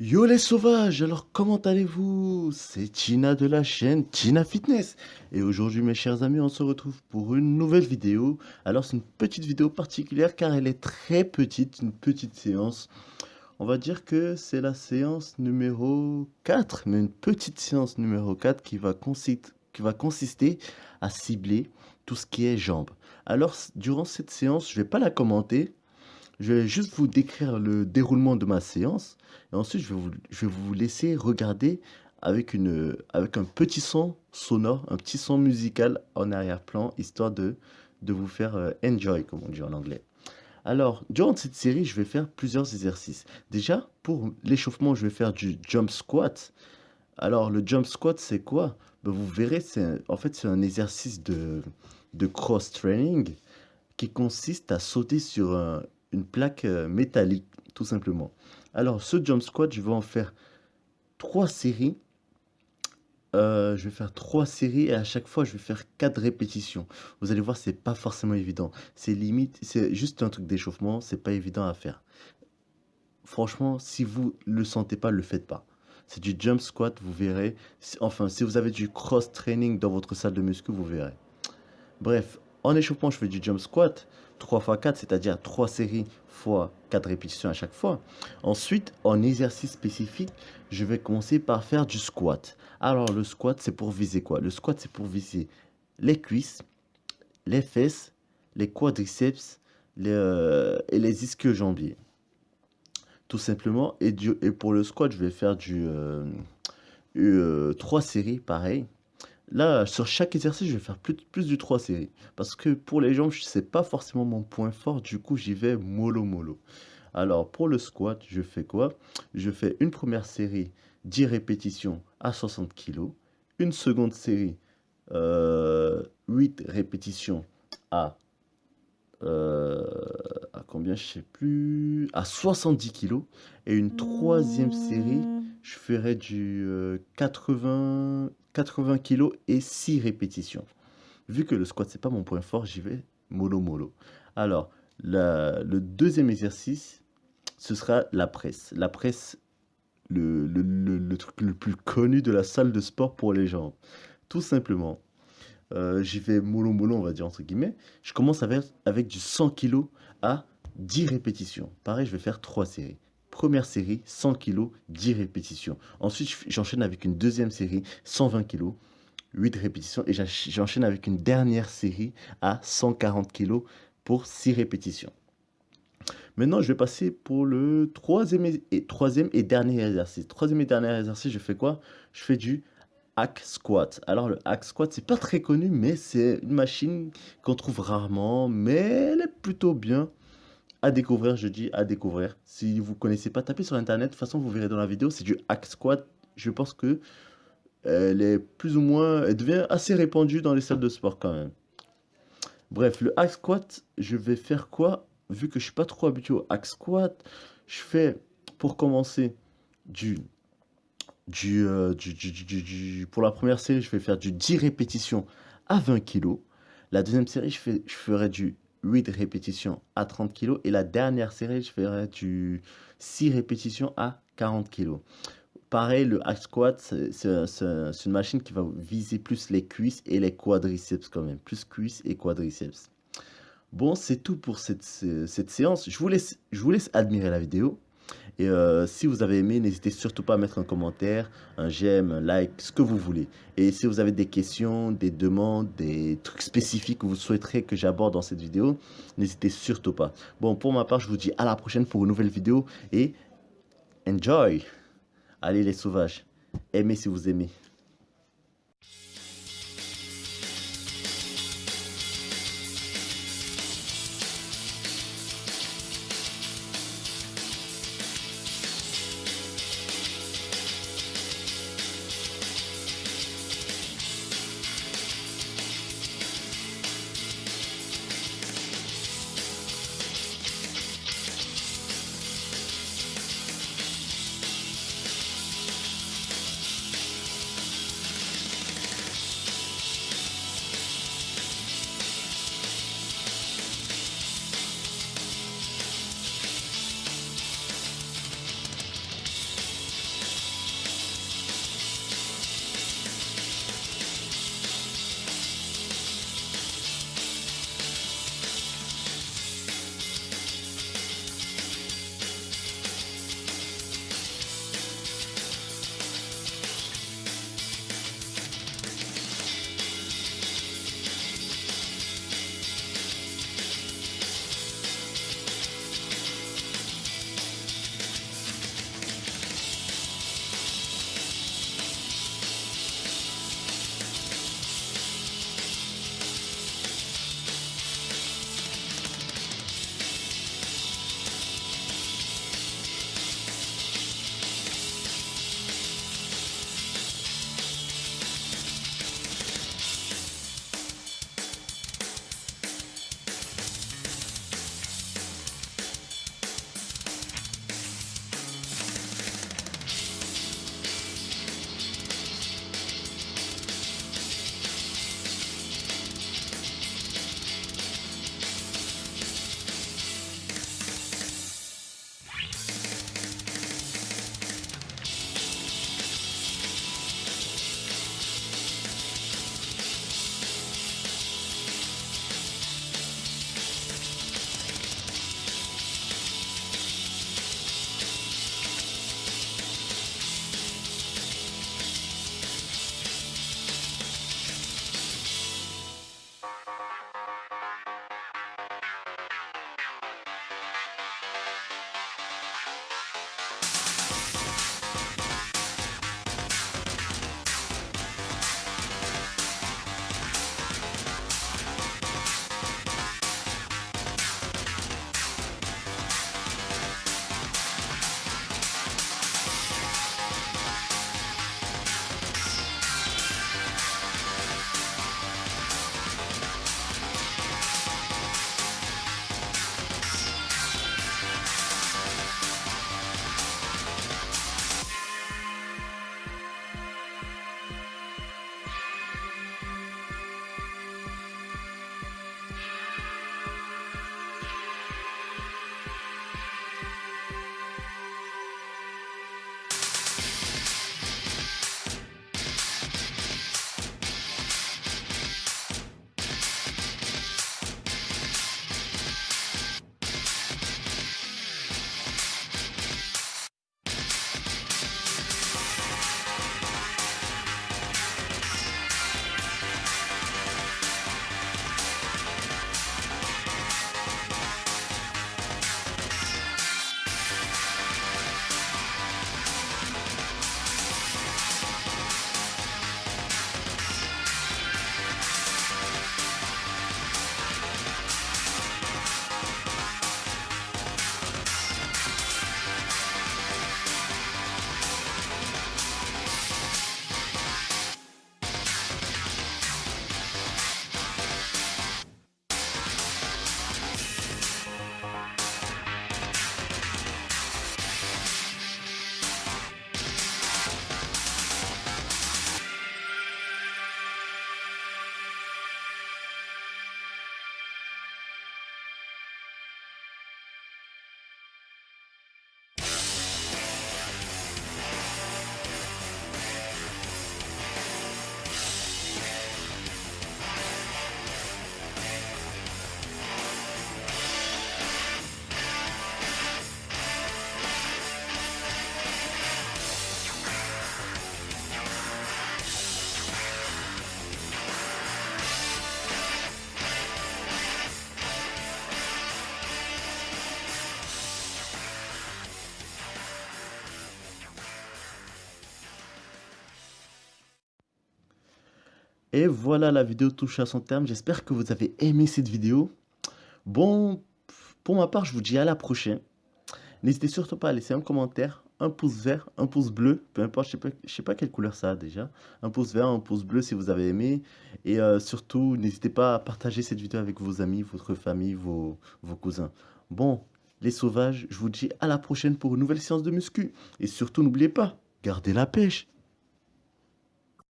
Yo les sauvages, alors comment allez-vous? C'est Tina de la chaîne Tina Fitness. Et aujourd'hui mes chers amis, on se retrouve pour une nouvelle vidéo. Alors c'est une petite vidéo particulière car elle est très petite, une petite séance. On va dire que c'est la séance numéro 4, mais une petite séance numéro 4 qui va, qui va consister à cibler tout ce qui est jambes. Alors durant cette séance, je ne vais pas la commenter, je vais juste vous décrire le déroulement de ma séance et ensuite je vais vous, laisser regarder avec, une, avec un petit son sonore, un petit son musical en arrière-plan, histoire de, de vous faire euh, enjoy, comme on dit en anglais. Alors, durant cette série, je vais faire plusieurs exercices. Déjà, pour l'échauffement, je vais faire du jump squat. Alors, le jump squat, c'est quoi? Ben, Vous verrez, en fait, c'est un exercice de, de cross-training qui consiste à sauter sur un, une plaque euh, métallique, tout simplement. Alors, ce jump squat, je vais en faire trois séries. Euh, je vais faire trois séries et à chaque fois, je vais faire quatre répétitions. Vous allez voir, c'est pas forcément évident. C'est limite, c'est juste un truc d'échauffement, c'est pas évident à faire. Franchement, si vous le sentez pas, le faites pas. C'est du jump squat, vous verrez. Enfin, si vous avez du cross training dans votre salle de muscu, vous verrez. Bref, en échauffement, je fais du jump squat. 3 x 4, c'est-à-dire 3 séries fois 4 répétitions à chaque fois. Ensuite, en exercice spécifique, je vais commencer par faire du squat. Alors, le squat, c'est pour viser quoi? Le squat, c'est pour viser les cuisses, les fesses, les quadriceps euh, et les ischio-jambiers. Tout simplement. Et, et, pour le squat, je vais faire du 3 euh, euh, séries, pareil. Là, sur chaque exercice, je vais faire plus, plus du 3 séries. Parce que pour les jambes, ce n'est pas forcément mon point fort. Du coup, j'y vais mollo mollo. Alors, pour le squat, je fais quoi? Je fais une première série, 10 répétitions à 60 kg. Une seconde série, 8 euh, répétitions à, euh, à combien? Je sais plus. À 70 kg. Et une troisième série, je ferai du 80, 80 kg et 6 répétitions. Vu que le squat, c'est pas mon point fort, j'y vais mollo mollo. Alors, le deuxième exercice, ce sera la presse. La presse, le, truc le plus connu de la salle de sport pour les gens. Tout simplement, euh, j'y vais mollo mollo, on va dire entre guillemets. Je commence avec, avec du 100 kg à 10 répétitions. Pareil, je vais faire 3 séries. Première série, 100 kg, 10 répétitions. Ensuite, j'enchaîne avec une deuxième série, 120 kg, 8 répétitions. Et j'enchaîne avec une dernière série à 140 kg pour 6 répétitions. Maintenant, je vais passer pour le troisième et, dernier exercice. Troisième et dernier exercice, je fais quoi? Je fais du hack squat. Alors, le hack squat, c'est pas très connu, mais c'est une machine qu'on trouve rarement, mais elle est plutôt bien à découvrir, je dis à découvrir. Si vous connaissez pas, tapez sur internet. De toute façon, vous verrez dans la vidéo, c'est du hack squat. Je pense que elle est plus ou moins, elle devient assez répandue dans les salles de sport quand même. Bref, le hack squat, je vais faire quoi? Vu que je suis pas trop habitué au hack squat, je fais pour commencer du du, euh, du, du, du, pour la première série, je vais faire du 10 répétitions à 20 kg. La deuxième série, je, fais, je ferai du 8 répétitions à 30 kg. Et la dernière série, je ferai du 6 répétitions à 40 kg. Pareil, le hack squat, c'est une machine qui va viser plus les cuisses et les quadriceps quand même. Plus cuisses et quadriceps. Bon, c'est tout pour cette, cette séance. Je vous, laisse, je vous laisse admirer la vidéo. Et euh, si vous avez aimé, n'hésitez surtout pas à mettre un commentaire, un j'aime, un like, ce que vous voulez. Et si vous avez des questions, des demandes, des trucs spécifiques que vous souhaiterez que j'aborde dans cette vidéo, n'hésitez surtout pas. Bon, pour ma part, je vous dis à la prochaine pour une nouvelle vidéo et enjoy Allez les sauvages, aimez si vous aimez. Et voilà, la vidéo touche à son terme. J'espère que vous avez aimé cette vidéo. Bon, pour ma part, je vous dis à la prochaine. N'hésitez surtout pas à laisser un commentaire, un pouce vert, un pouce bleu, peu importe, je ne sais, sais, pas quelle couleur ça a déjà. Un pouce vert, un pouce bleu si vous avez aimé. Et euh, surtout, n'hésitez pas à partager cette vidéo avec vos amis, votre famille, vos, vos cousins. Bon, les sauvages, je vous dis à la prochaine pour une nouvelle séance de muscu. Et surtout, n'oubliez pas, gardez la pêche.